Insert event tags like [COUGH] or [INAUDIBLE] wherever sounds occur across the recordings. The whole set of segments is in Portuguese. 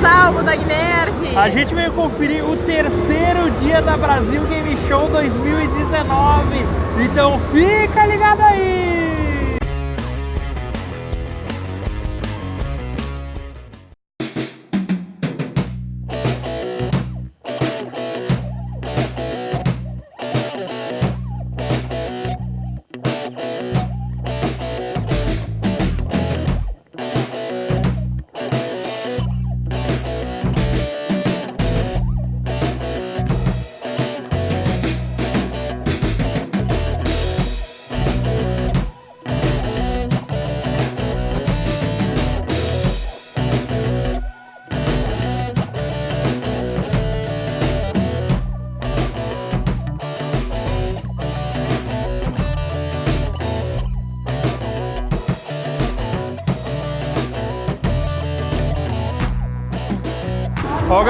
Salvo da Nerd! A gente veio conferir o terceiro dia da Brasil Game Show 2019. Então fica ligado aí!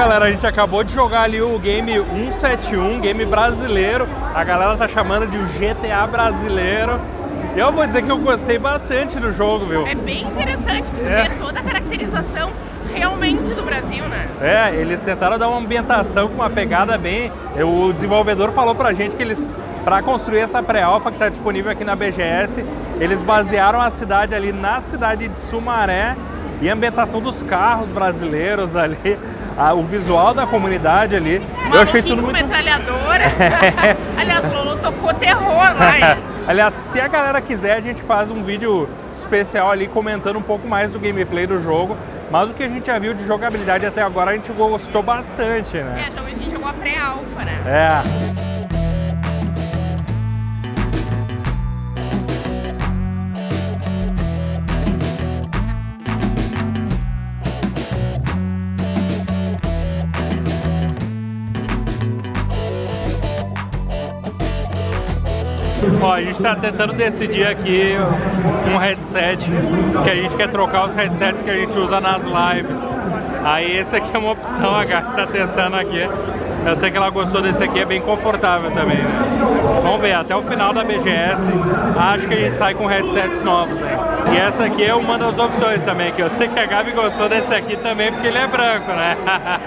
Galera, a gente acabou de jogar ali o game 171, game brasileiro. A galera tá chamando de o GTA brasileiro. Eu vou dizer que eu gostei bastante do jogo, viu? É bem interessante, porque é. toda a caracterização realmente do Brasil, né? É, eles tentaram dar uma ambientação com uma pegada bem... O desenvolvedor falou pra gente que eles, para construir essa pré-alpha que está disponível aqui na BGS, eles basearam a cidade ali na cidade de Sumaré e a ambientação dos carros brasileiros ali a, o visual da comunidade ali. eu achei tudo muito... metralhadora. [LAUGHS] [LAUGHS] Aliás, Lolo tocou terror lá. [LAUGHS] Aliás, se a galera quiser, a gente faz um vídeo especial ali comentando um pouco mais do gameplay do jogo. Mas o que a gente já viu de jogabilidade até agora, a gente gostou bastante, né? É, então a gente jogou a pré-alpha, né? É. Ó, a gente está tentando decidir aqui um headset, que a gente quer trocar os headsets que a gente usa nas lives. Aí esse aqui é uma opção, a Gabi tá testando aqui. Eu sei que ela gostou desse aqui, é bem confortável também, né? Vamos ver, até o final da BGS, acho que a gente sai com headsets novos, hein? E essa aqui é uma das opções também, que eu sei que a Gabi gostou desse aqui também, porque ele é branco, né? [LAUGHS]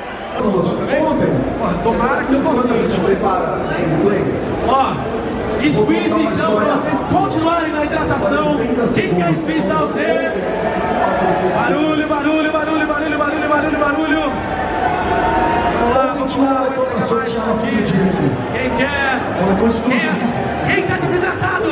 Tomara que eu consiga. A gente prepara Ó, Squeeze, então, para vocês continuarem na hidratação. Quem quer squeeze, dá o Z. Barulho, barulho, barulho, barulho, barulho, barulho, barulho. Vamos lá, vamos lá. Vamos sortear aqui. Quem quer? Quem, quem tá desidratado?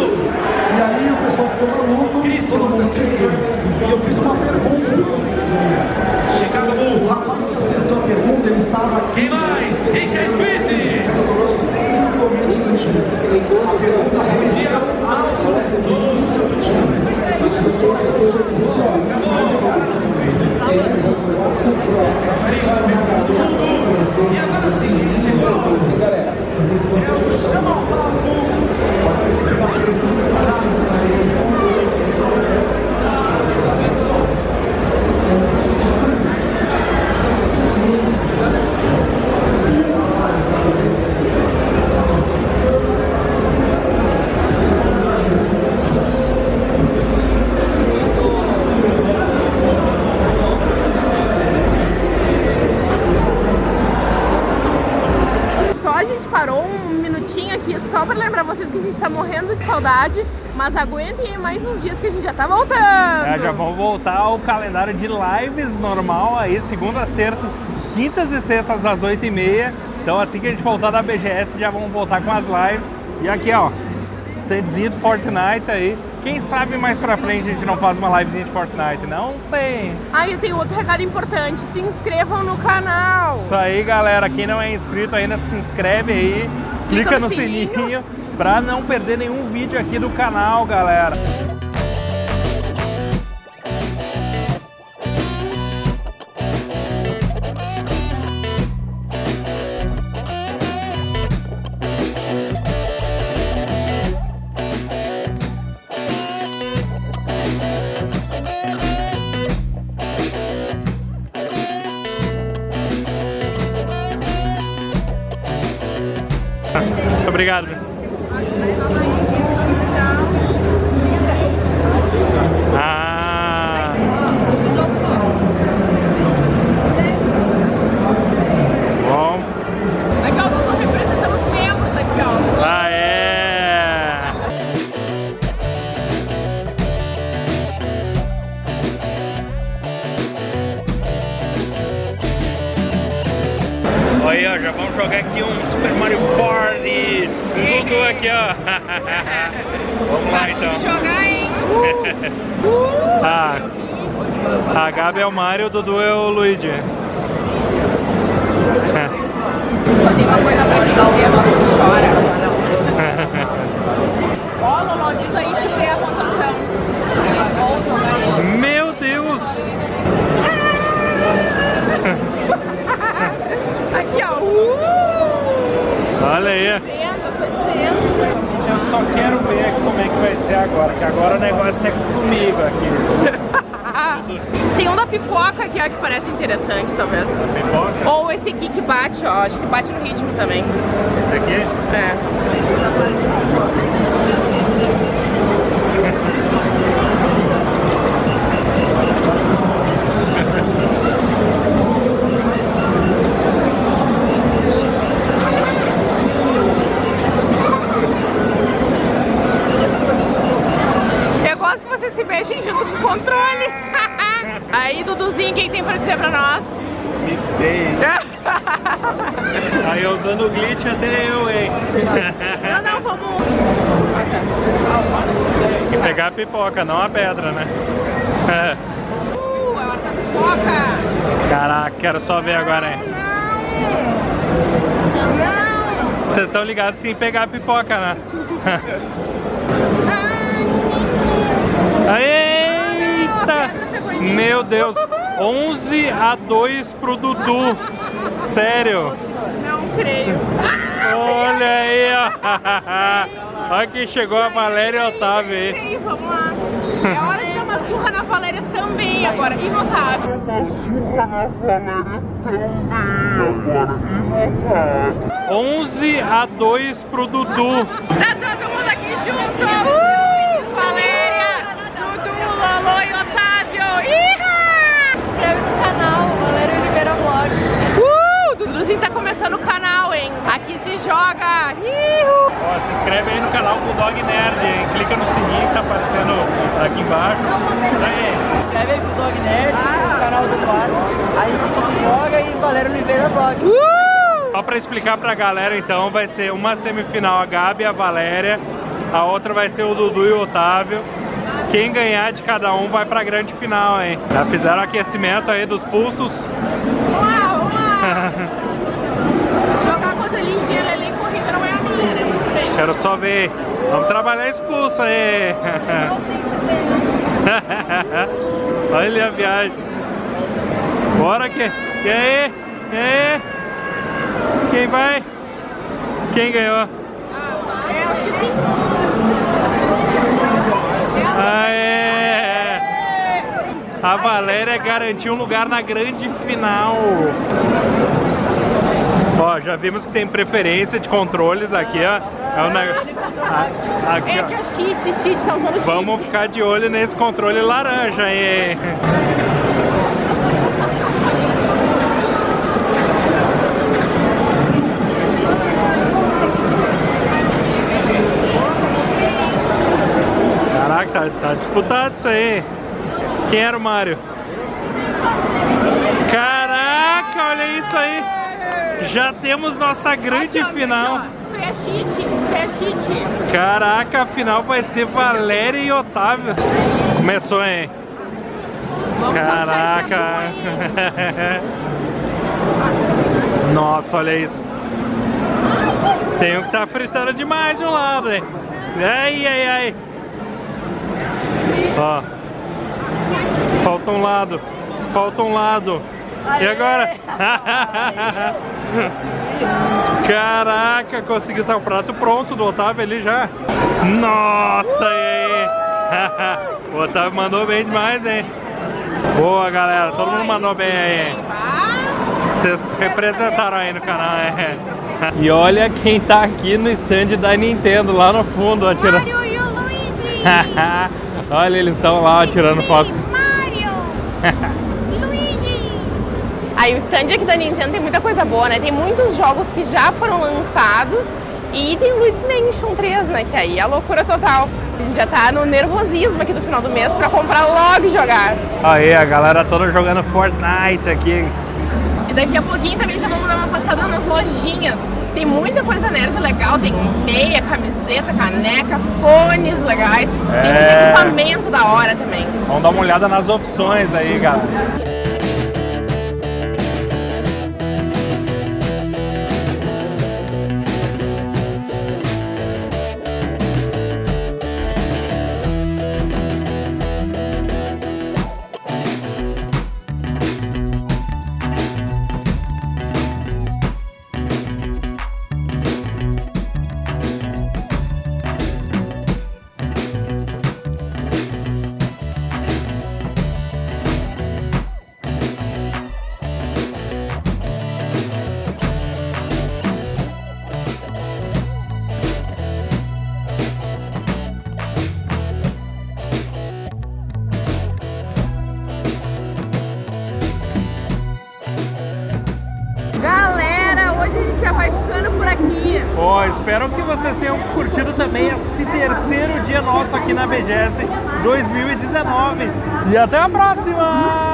Mas aguentem mais uns dias que a gente já tá voltando. É, já vamos voltar ao calendário de lives normal aí, segundas, terças, quintas e sextas às 8h30. Então assim que a gente voltar da BGS já vamos voltar com as lives. E aqui ó, standzinho de Fortnite aí. Quem sabe mais pra frente a gente não faz uma livezinha de Fortnite, não sei. Ah, eu tenho outro recado importante, se inscrevam no canal. Isso aí, galera, quem não é inscrito ainda se inscreve aí, clica, clica no, no sininho. sininho para não perder nenhum vídeo aqui do canal, galera. Obrigado. Bye-bye. [LAUGHS] Ah, a Gabi é o Mario, o Dudu é o Luigi. Só tem uma coisa pra te dizer, não chora. [LAUGHS] Ó, Lolo, diz aí, chutei a pontuação. Meu Deus! [LAUGHS] Aqui, ó. Uh! Olha aí. Só quero ver como é que vai ser agora, que agora o negócio é comigo aqui. [LAUGHS] Tem um da pipoca aqui, ó, que parece interessante, talvez. Pipoca? Ou esse aqui que bate, ó. Acho que bate no ritmo também. Esse aqui? É. Aí usando o glitch até eu, hein? Não, não, vamos. Tem que pegar a pipoca, não a pedra, né? É. Uh, a hora da pipoca. Caraca, quero só ver agora, hein? Vocês estão ligados que tem que pegar a pipoca, né? Eita! Meu Deus! 11 a 2 pro Dudu. Sério? Não creio. Olha aí, ó. Olha quem chegou, a Valéria e o Otávio aí. Vamos lá. É hora de dar uma surra na Valéria também agora. E no Otávio. 11 a 2 pro Dudu. Tá todo mundo aqui junto. Uh! Valéria, Dudu, Lolo e Otávio. Se inscreve no canal, Valério Oliveira Vlog. Duduzinho tá começando o canal, hein? Aqui se joga. Ihu! Ó, se inscreve aí no canal Bulldog Nerd, hein? Clica no sininho que tá aparecendo aqui embaixo. Isso aí. Inscreve aí pro Dog Nerd, no canal do Quadro. Aí fica se joga e Valério Oliveira Vlog. Uh! Só pra explicar pra galera, então, vai ser uma semifinal a Gabi e a Valéria, a outra vai ser o Dudu e o Otávio. Quem ganhar de cada um vai pra grande final, hein? Já fizeram aquecimento aí dos pulsos. Vamos lá, vamos lá. Jogar contra a Lindinha ali, corrida não é a minha, né? Muito bem. Quero só ver. Vamos trabalhar esse pulso aí. [LAUGHS] Olha a viagem. Bora que. E aí? E aí? Quem vai? Quem ganhou? Aê! A Valéria garantiu um lugar na grande final. Ó, já vimos que tem preferência de controles aqui, ó. É o negócio. Aqui, É que é cheat, cheat, tá usando cheat. Vamos ficar de olho nesse controle laranja aí. Caraca, tá, tá disputado isso aí. Quem era o Mario? Caraca, olha isso aí. Já temos nossa grande Aqui, ó, final. aqui, ó. Isso é cheat, Caraca, a final vai ser Valéria e Otávio. Começou, hein? Vamos Caraca. [LAUGHS] Nossa, olha isso. Tem um que tá fritando demais de um lado, hein? Ai, ai, ai. Ó. Falta um lado. Falta um lado. E agora? [LAUGHS] [LAUGHS] Caraca, conseguiu estar o prato pronto do Otávio ali já. Nossa, e aí? [LAUGHS] o Otávio mandou bem demais, hein? Boa, galera. Todo mundo mandou bem aí, hein? Vocês representaram aí no canal, é. [LAUGHS] E olha quem tá aqui no stand da Nintendo, lá no fundo, ó, tirando. Mario e o Luigi. [LAUGHS] olha, eles estão lá ó, tirando foto. Mario. Aí o stand aqui da Nintendo tem muita coisa boa, né? Tem muitos jogos que já foram lançados e tem o Luigi's Mansion 3, né? Que aí é a loucura total. A gente já tá no nervosismo aqui do final do mês pra comprar logo e jogar. Aí, a galera toda jogando Fortnite aqui. E daqui a pouquinho também já vamos dar uma passada nas lojinhas. Tem muita coisa nerd legal, tem meia, camiseta, caneca, fones legais, é... tem equipamento da hora também. Vamos dar uma olhada nas opções aí, galera. aqui. Ó, oh, espero que vocês tenham curtido também esse terceiro dia nosso aqui na BGS 2019. E até a próxima!